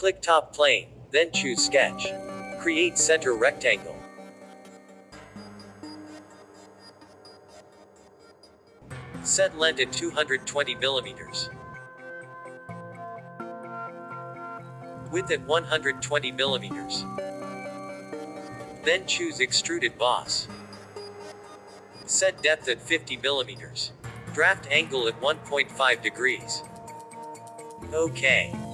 Click top plane, then choose sketch. Create center rectangle. Set length at 220 millimeters. Width at 120 millimeters. Then choose extruded boss. Set depth at 50 millimeters. Draft angle at 1.5 degrees. OK.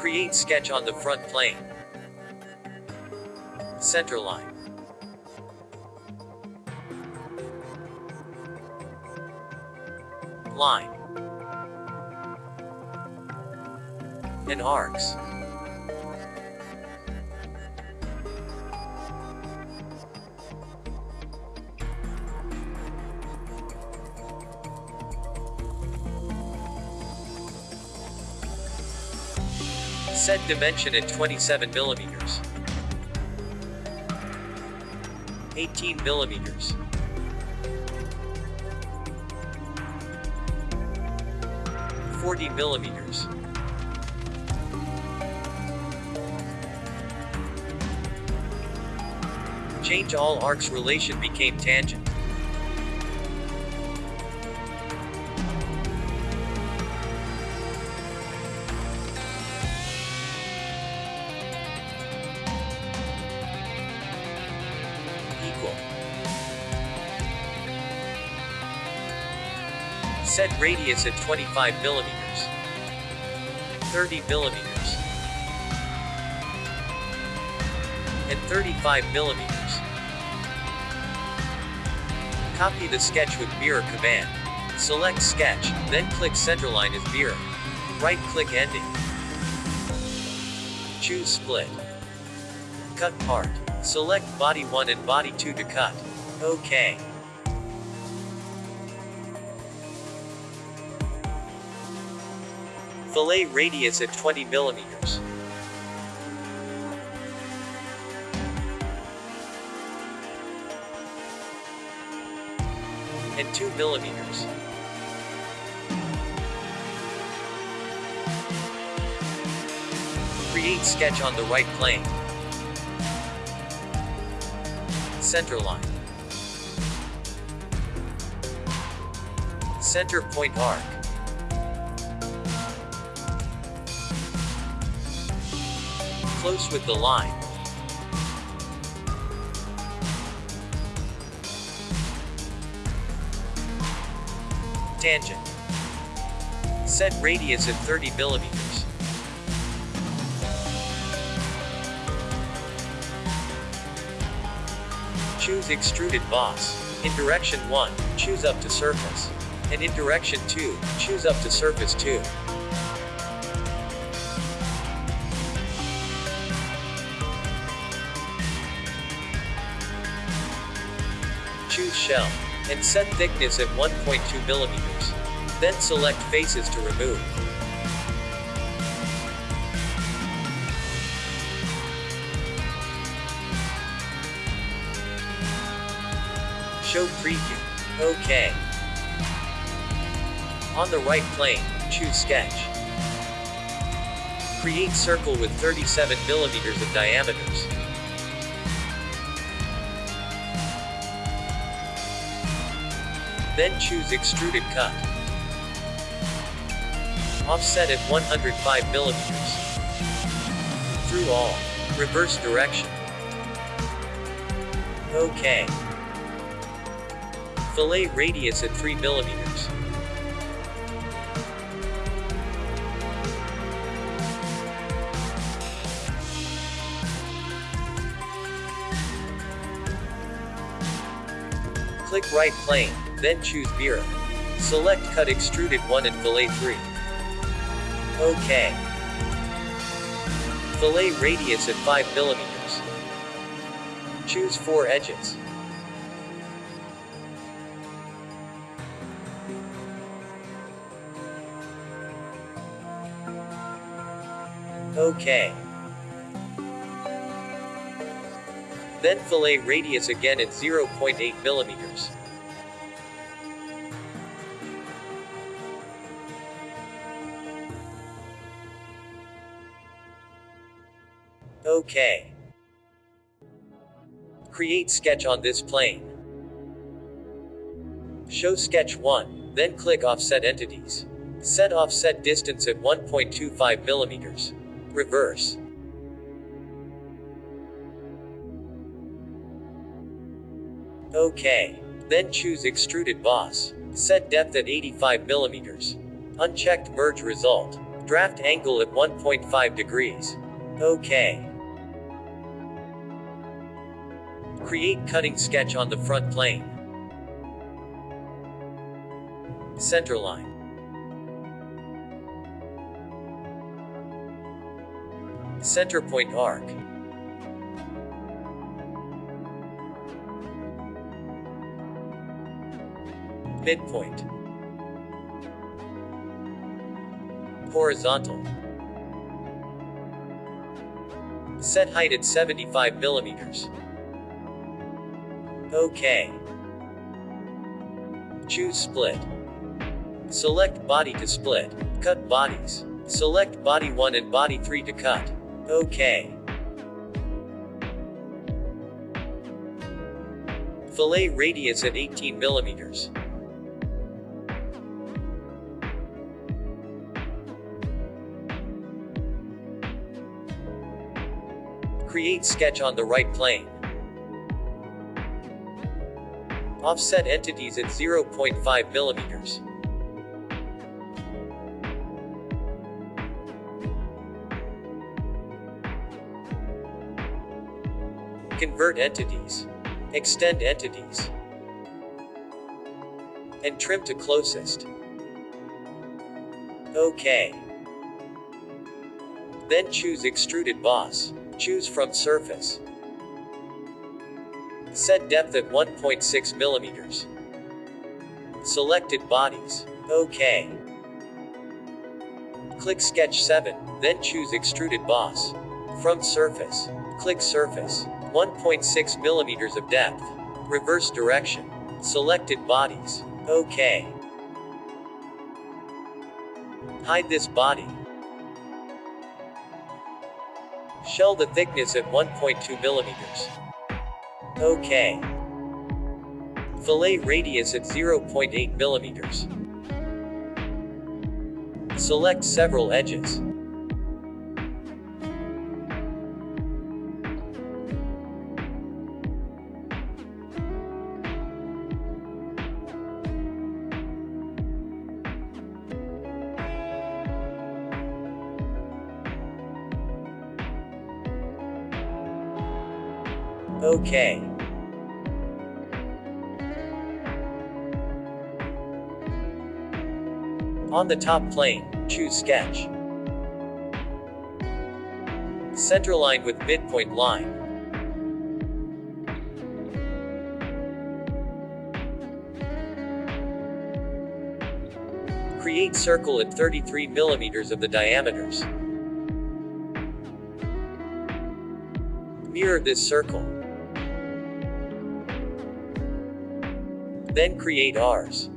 Create sketch on the front plane. Center line. Line. And arcs. Set dimension at 27 millimeters. 18 millimeters. Forty millimeters. Change all arcs relation became tangent. Set radius at 25 millimeters. 30 millimeters. And 35 millimeters. Copy the sketch with mirror command. Select sketch, then click centerline as mirror. Right click ending. Choose split. Cut part. Select body 1 and body 2 to cut. OK. Fillet radius at 20 millimeters. And 2 millimeters. Create sketch on the right plane. Center line. Center point arc. Close with the line. Tangent. Set radius at 30 millimeters. Choose extruded boss. In direction 1, choose up to surface. And in direction 2, choose up to surface 2. Shell. And set thickness at 1.2 millimeters. Then select faces to remove. Show preview. OK. On the right plane, choose sketch. Create circle with 37 millimeters of diameters. Then choose extruded cut. Offset at 105 millimeters. Through all. Reverse direction. OK. Fillet radius at 3 millimeters. Click right plane, then choose mirror. Select cut extruded 1 and fillet 3. OK. Fillet radius at 5 millimeters. Choose 4 edges. OK. Then fillet radius again at 0.8 millimeters. OK. Create sketch on this plane. Show sketch 1, then click Offset Entities. Set offset distance at 1.25 millimeters. Reverse. OK. Then choose Extruded Boss. Set depth at 85 millimeters. Unchecked Merge Result. Draft angle at 1.5 degrees. OK. Create cutting sketch on the front plane. Centerline. Center point arc. Midpoint. Horizontal. Set height at 75 millimeters. OK. Choose split. Select body to split. Cut bodies. Select body 1 and body 3 to cut. OK. Fillet radius at 18 millimeters. Create sketch on the right plane. Offset entities at 0.5 millimeters. Convert entities. Extend entities. And trim to closest. OK. Then choose Extruded Boss. Choose from Surface. Set depth at 1.6 millimeters. Selected bodies. OK. Click Sketch 7, then choose Extruded Boss. From Surface. Click Surface. 1.6 millimeters of depth. Reverse direction. Selected bodies. OK. Hide this body. Shell the thickness at 1.2 millimeters. OK. Fillet radius at 0.8 millimeters. Select several edges. OK. On the top plane, choose Sketch. Centerline with midpoint line. Create circle at 33 millimeters of the diameters. Mirror this circle. Then create arcs.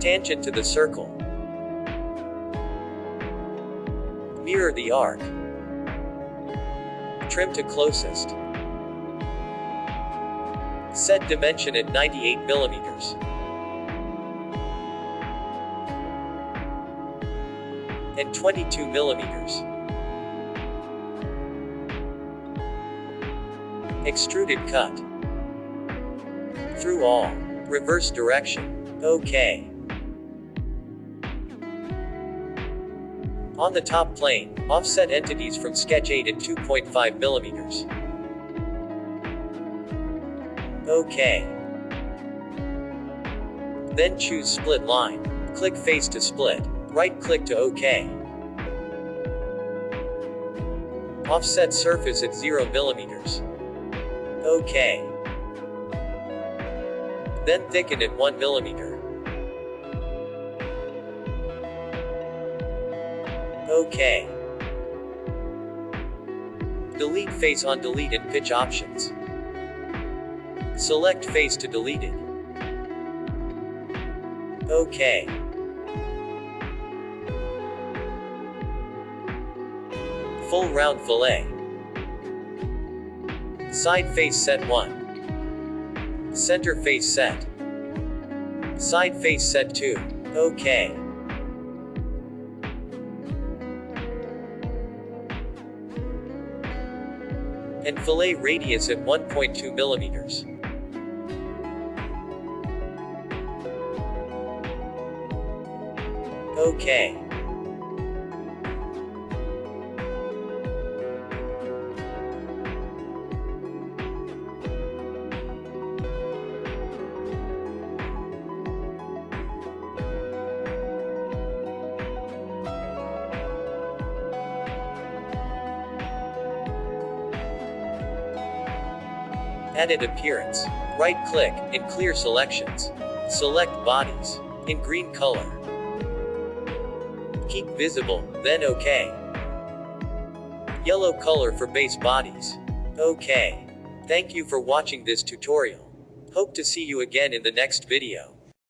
Tangent to the circle. Mirror the arc. Trim to closest. Set dimension at 98 millimeters. And 22 millimeters. Extruded cut. Through all. Reverse direction. OK. On the top plane, offset entities from sketch 8 at 2.5 millimeters. OK. Then choose split line. Click face to split. Right click to OK. Offset surface at 0 millimeters. OK. Then thicken at 1 millimeter. OK. Delete face on delete and patch options. Select face to delete it. OK. Full round fillet. Side face set 1. Center face set. Side face set 2. OK. Fillet radius at 1.2 millimeters. OK. Edit appearance. Right click, and clear selections. Select bodies. In green color. Keep visible, then OK. Yellow color for base bodies. OK. Thank you for watching this tutorial. Hope to see you again in the next video.